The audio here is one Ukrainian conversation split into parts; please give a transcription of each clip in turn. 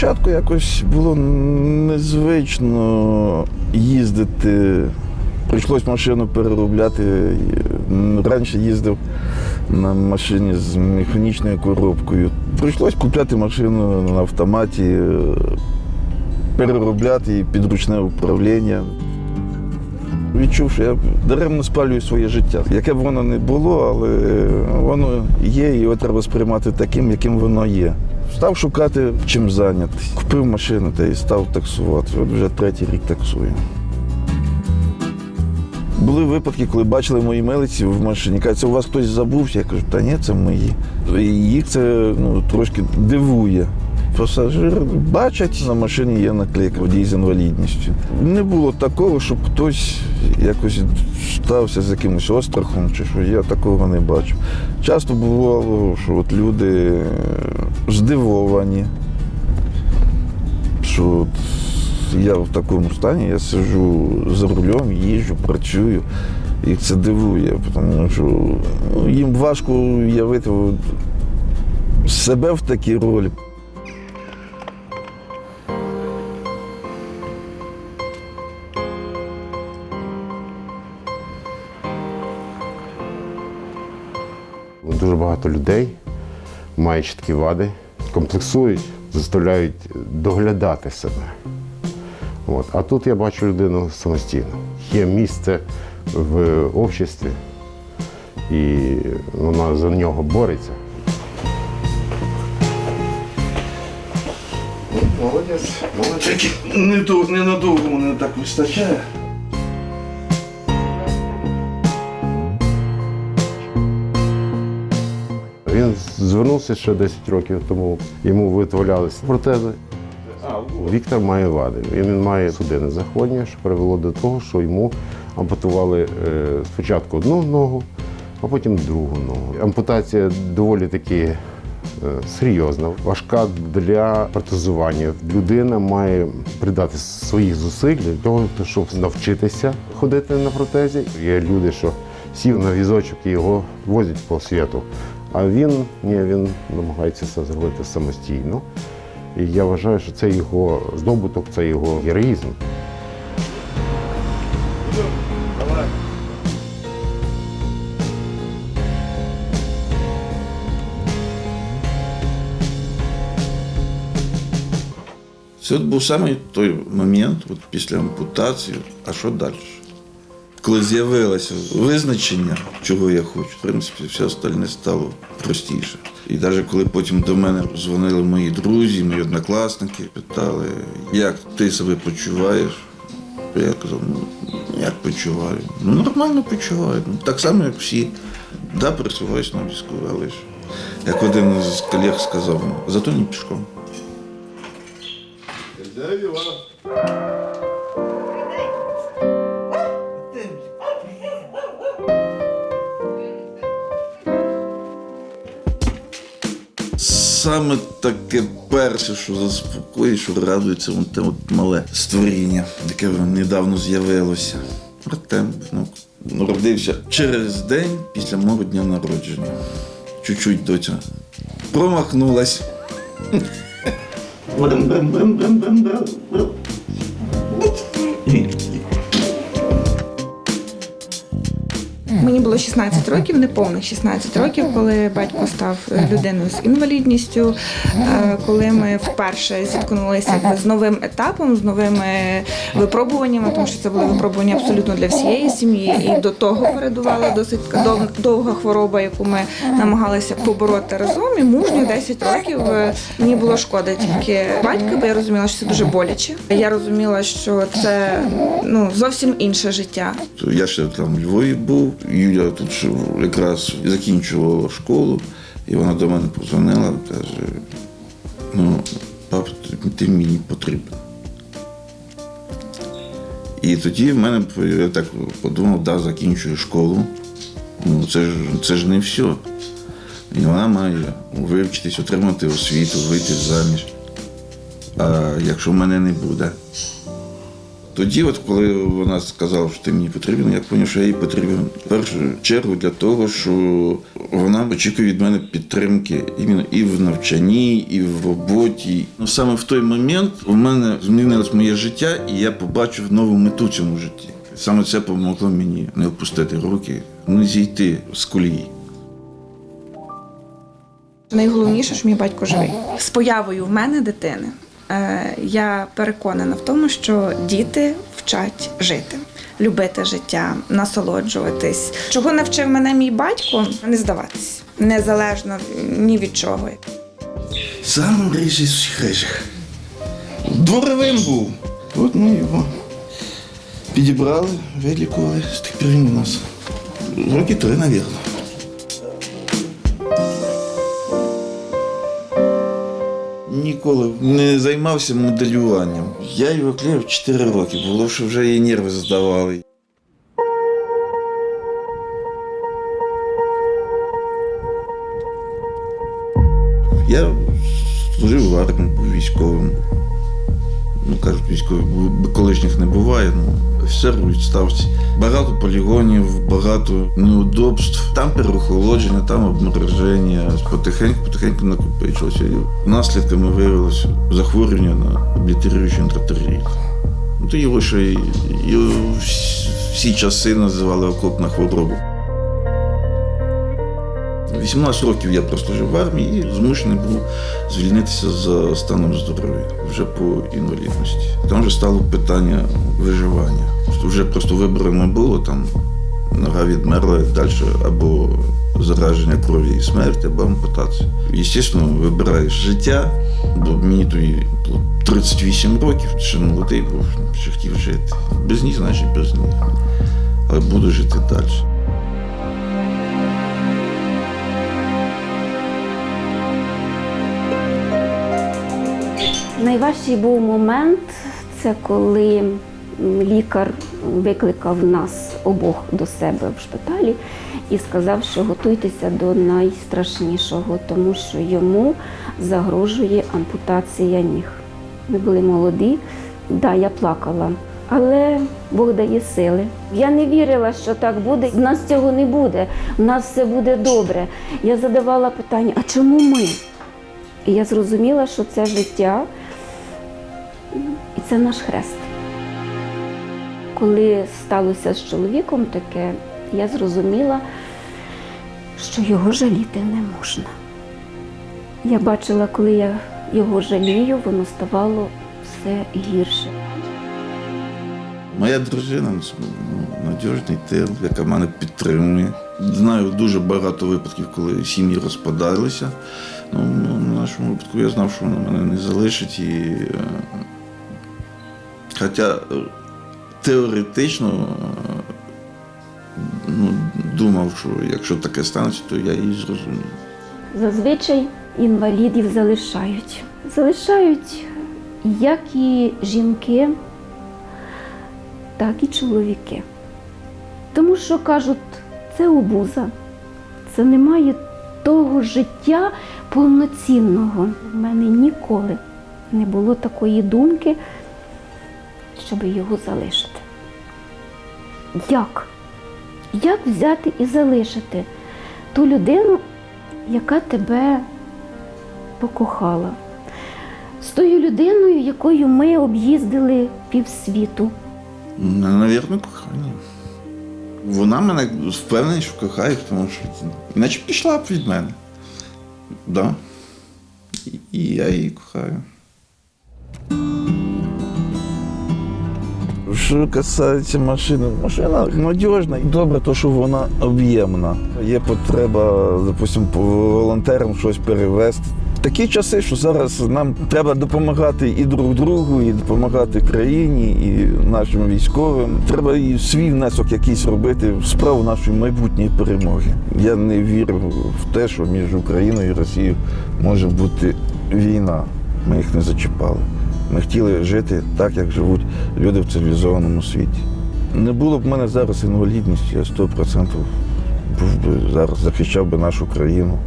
Спочатку якось було незвично їздити. Прийшлось машину переробляти. Раніше їздив на машині з механічною коробкою. Прийшлось купляти машину на автоматі, переробляти її під ручне управління. Відчув, що я даремно спалюю своє життя. Яке б воно не було, але воно є, і його треба сприймати таким, яким воно є. Став шукати чим зайнятися. Купив машину та і став таксувати. От вже третій рік таксую. Були випадки, коли бачили мої милиці в машині. Кажуть, «Це у вас хтось забувся. Я кажу, та ні, це мої. І їх це ну, трошки дивує. Пасажир бачать, на машині є наклейка водій з інвалідністю. Не було такого, щоб хтось якось стався з якимось острахом, чи що я такого не бачив. Часто бувало, що от люди е, здивовані, що от я в такому стані, я сиджу за рулем, їжджу, працюю. Їх це дивує, тому що ну, їм важко уявити себе в такій ролі. Дуже багато людей мають чіткі вади, комплексують, заставляють доглядати себе. От. А тут я бачу людину самостійно. Є місце в обществі, і вона за нього бореться. Молодець, молодець. Не, то- ненадовго мене так вистачає. Він звернувся ще 10 років тому, йому виготовлялися протези. Віктор має вади. Він має судинне захворювання, що привело до того, що йому ампутували е, спочатку одну ногу, а потім другу ногу. Ампутація доволі таки е, серйозна, важка для протезування. Людина має придати своїх зусиль для того, щоб навчитися ходити на протезі. Є люди, що сів на візочок і його возять по світу. А він ні, він намагається це зробити самостійно. І я вважаю, що це його здобуток, це його героїзм. Це був саме той момент, от після ампутації, а що далі? Коли з'явилося визначення, чого я хочу, в принципі, все остальне стало простіше. І навіть коли потім до мене дзвонили мої друзі, мої однокласники, питали, як ти себе почуваєш, я казав, ну як почуваю? Ну нормально почуваю. Ну, так само, як всі. Да, пересуваюсь на візку, але ж, як один з колег сказав, «Ну, зато не пішком. Саме таке перше, що заспокоює, що радується вон те от мале створіння, яке недавно з'явилося. Артем ну, народився через день після мого дня народження. Чуть-чуть доця промахнулась. Мені було 16 років, неповних 16 років, коли батько став е, людиною з інвалідністю, е, коли ми вперше зіткнулися з новим етапом, з новими випробуваннями, тому що це були випробування абсолютно для всієї сім'ї. І до того передувала досить довга хвороба, яку ми намагалися побороти разом. І мужньо 10 років е, мені було шкода тільки батька, бо я розуміла, що це дуже боляче. Я розуміла, що це ну зовсім інше життя. Я ще там в Львові був. Юля тут якраз закінчувала школу, і вона до мене позвонила, каже: ну, пап, ти- мені потрібен. І тоді в мене я так подумав, да, закінчую школу. Ну, це ж це ж не все. І вона має вивчитись, отримати освіту, вийти заміж. А якщо мене не буде, Тоді, от коли вона сказала, що ти мені потрібен, я зрозумів, що я їй потрібен в першу чергу для того, що вона очікує від мене підтримки іменно і в навчанні, і в роботі. Ну саме в той момент у мене змінилось моє життя, і я побачив нову мету в цьому житті. Саме це допомогло мені не опустити руки, не зійти з колії. Найголовніше, що мій батько живий. З появою в мене дитини я переконана в тому, що діти вчать жити, любити життя, насолоджуватись. Чого навчив мене мій батько, не здаватись, незалежно ні від чого. Сам всіх рижих. Дворовим був. От ми його підібрали, вилікували. З тих пір він у нас. Роки три, мабуть. Ніколи не займався моделюванням. Я його клеїв 4 роки, було, що вже її нерви здавали. Я служив в армії, військовим. Кажуть, військових бу- колишніх не буває. Ну, офіцер у відставці. Багато полігонів, багато неудобств. Там переохолодження, там обмороження. Потихеньку, потихеньку накопичилося. І наслідками виявилося захворювання на облітеруючий ентротеріт. Ну, то його ще й, всі часи називали окопна хвороба. 18 років я прослужив в армії і змушений був звільнитися за станом здоров'я вже по інвалідності. Там вже стало питання виживання. Вже просто вибору не було, там нога відмерла далі або зараження крові і смерть, або ампутація. Звісно, вибираєш життя, бо мені тоді було 38 років, ще молодий був, ще хотів жити. Без них, значить, без них. Але буду жити далі. Найважчий був момент це коли лікар викликав нас обох до себе в шпиталі і сказав, що готуйтеся до найстрашнішого, тому що йому загрожує ампутація ніг. Ми були молоді, да, я плакала. Але Бог дає сили. Я не вірила, що так буде. У нас цього не буде. У нас все буде добре. Я задавала питання: а чому ми? І я зрозуміла, що це життя і це наш хрест. Коли сталося з чоловіком таке, я зрозуміла, що його жаліти не можна. Я бачила, коли я його жалію, воно ставало все гірше. Моя дружина ну, надіжний тил, яка мене підтримує. Знаю дуже багато випадків, коли сім'ї розпадалися. Ну, в нашому випадку я знав, що вона мене не залишить. І, е, хоча е, теоретично е, ну, думав, що якщо таке станеться, то я її зрозумію. Зазвичай інвалідів залишають. Залишають як і жінки, так і чоловіки. Тому що кажуть, це обуза, це немає того життя повноцінного. У мене ніколи не було такої думки, щоб його залишити. Як? Як взяти і залишити ту людину, яка тебе покохала? З тою людиною, якою ми об'їздили півсвіту. Навірно, кохання. Вона мене впевнена, що кохає, тому що іначе пішла б від мене. Да. І- я її кохаю. Що касається машини, машина надіжна і добре, то що вона об'ємна. Є потреба, допустимо, по волонтерам щось перевезти. Такі часи, що зараз нам треба допомагати і друг другу, і допомагати країні, і нашим військовим. Треба і свій внесок якийсь робити в справу нашої майбутньої перемоги. Я не вірю в те, що між Україною і Росією може бути війна. Ми їх не зачіпали. Ми хотіли жити так, як живуть люди в цивілізованому світі. Не було б в мене зараз інвалідності, я 100% був би зараз захищав би нашу країну.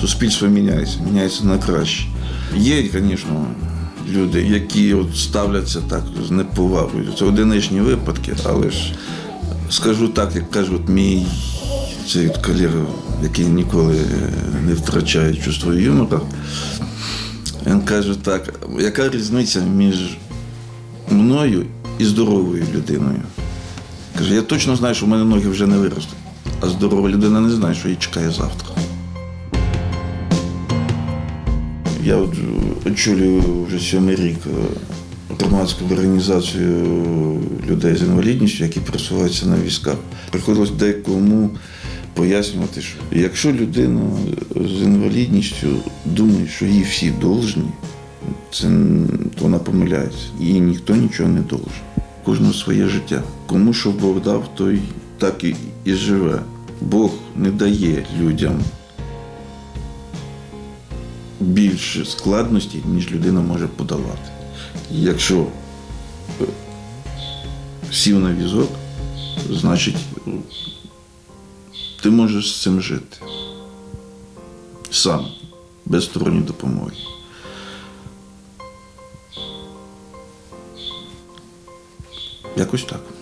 Суспільство міняється, міняється на краще. Є, звісно, люди, які от ставляться так з неповагою. Це одиничні випадки, але ж скажу так, як каже от мій цей колега, який ніколи не втрачає чувство юмора. Він каже так, яка різниця між мною і здоровою людиною? Каже, я точно знаю, що в мене ноги вже не виростуть, а здорова людина не знає, що її чекає завтра. Я от очолюю вже сьомий рік е, громадську організацію людей з інвалідністю, які пересуваються на візках. Приходилось декому пояснювати, що якщо людина з інвалідністю думає, що їй всі должні, це то вона помиляється. Їй ніхто нічого не должен. Кожного своє життя. Кому що Бог дав, той так і, і живе. Бог не дає людям більше складностей, ніж людина може подолати. Якщо е, сів на візок, значить ти можеш з цим жити. Сам, без сторонньої допомоги. Якось так.